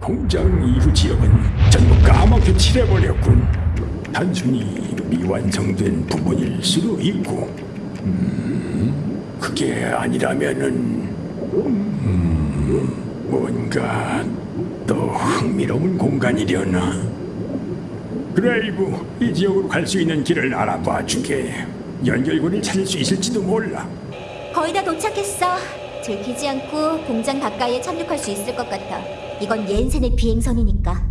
공장 이후 지역은 전부 까맣게 칠해버렸군. 단순히 미완성된 부분일 수도 있고, 음, 그게 아니라면은, 음, 뭔가 더 흥미로운 공간이려나. 그레이브, 이 지역으로 갈 수 있는 길을 알아봐 주게. 연결고리를 찾을 수 있을지도 몰라. 거의 다 도착했어. 들키지 않고 공장 가까이에 착륙할 수 있을 것 같아. 이건 옌센의 비행선이니까.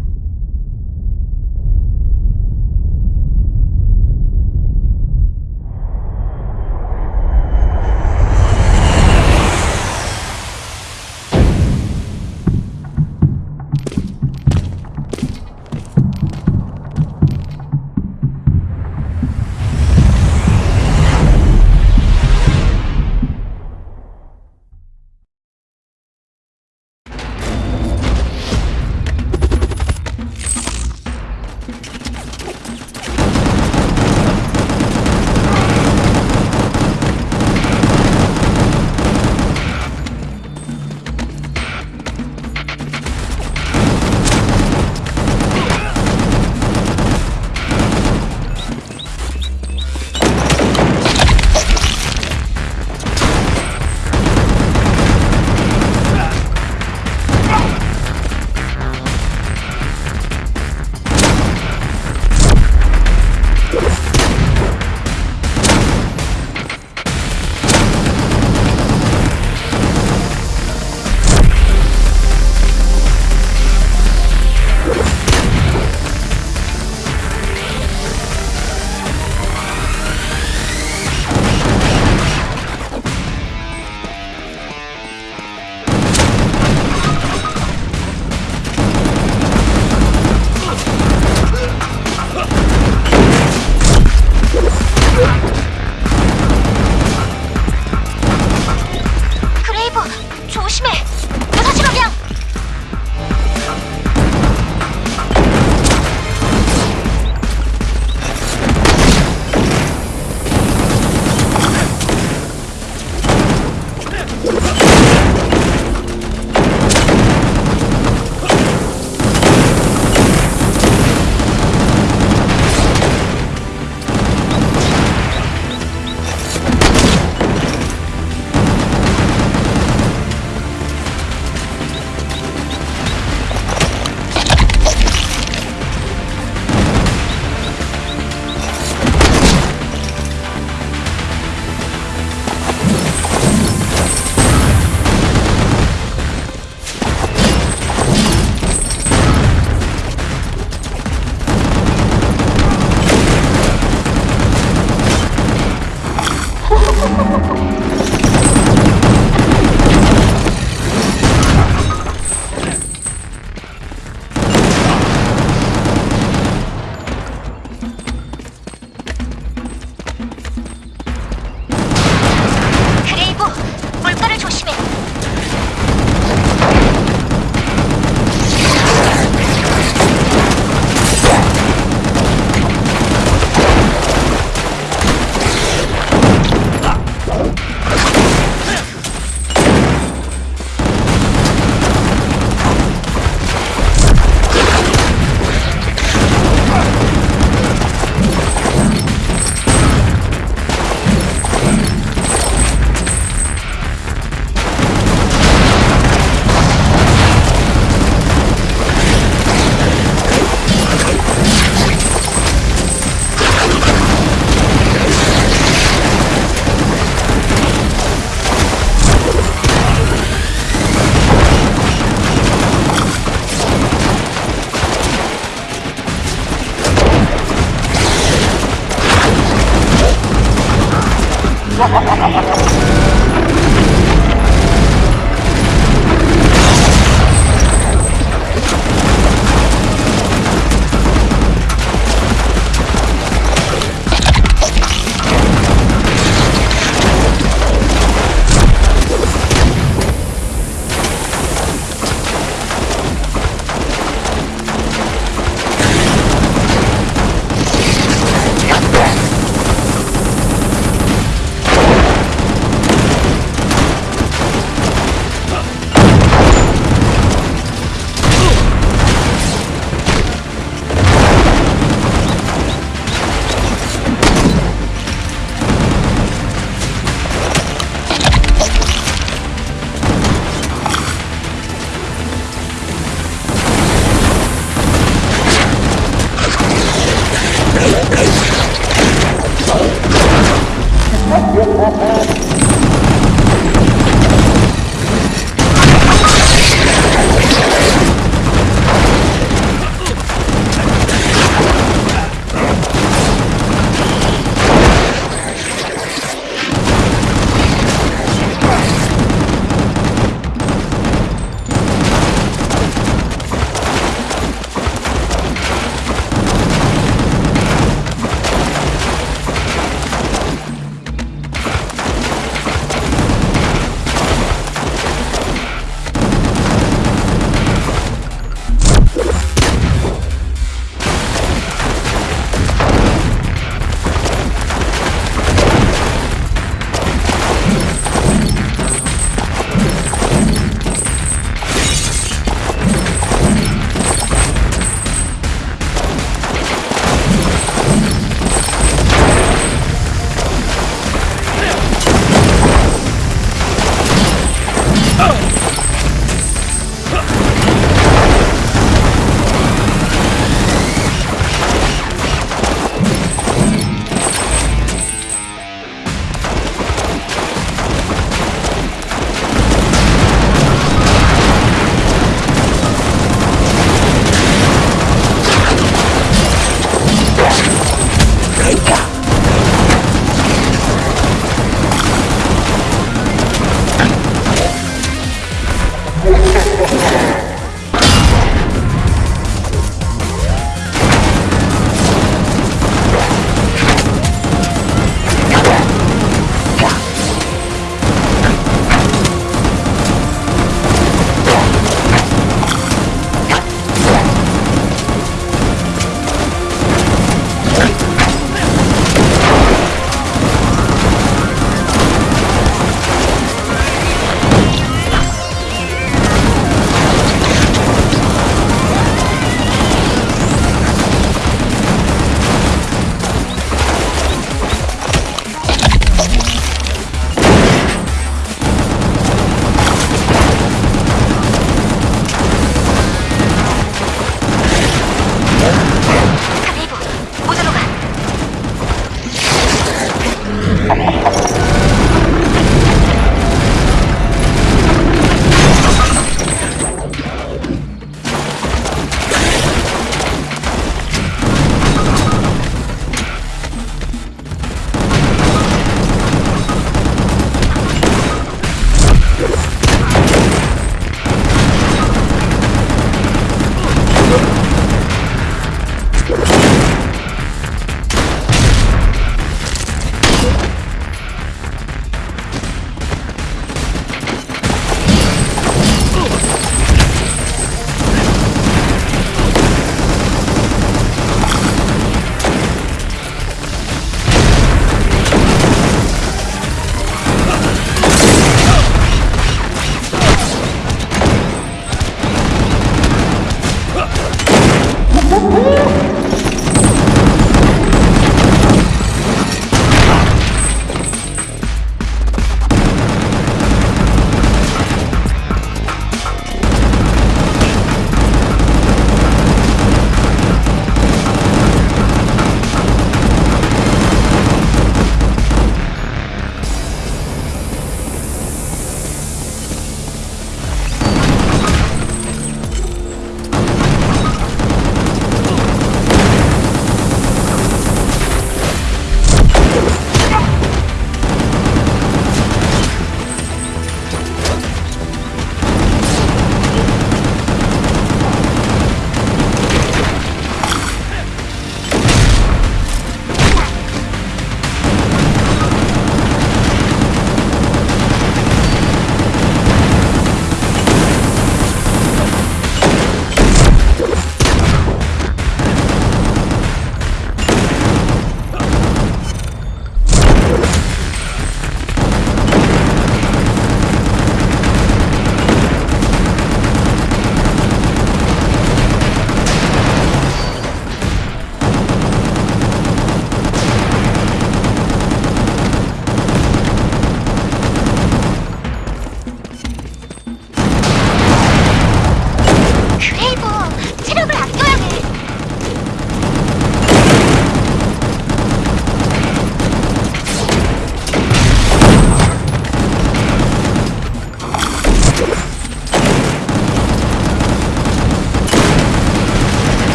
Ha ha ha ha ha!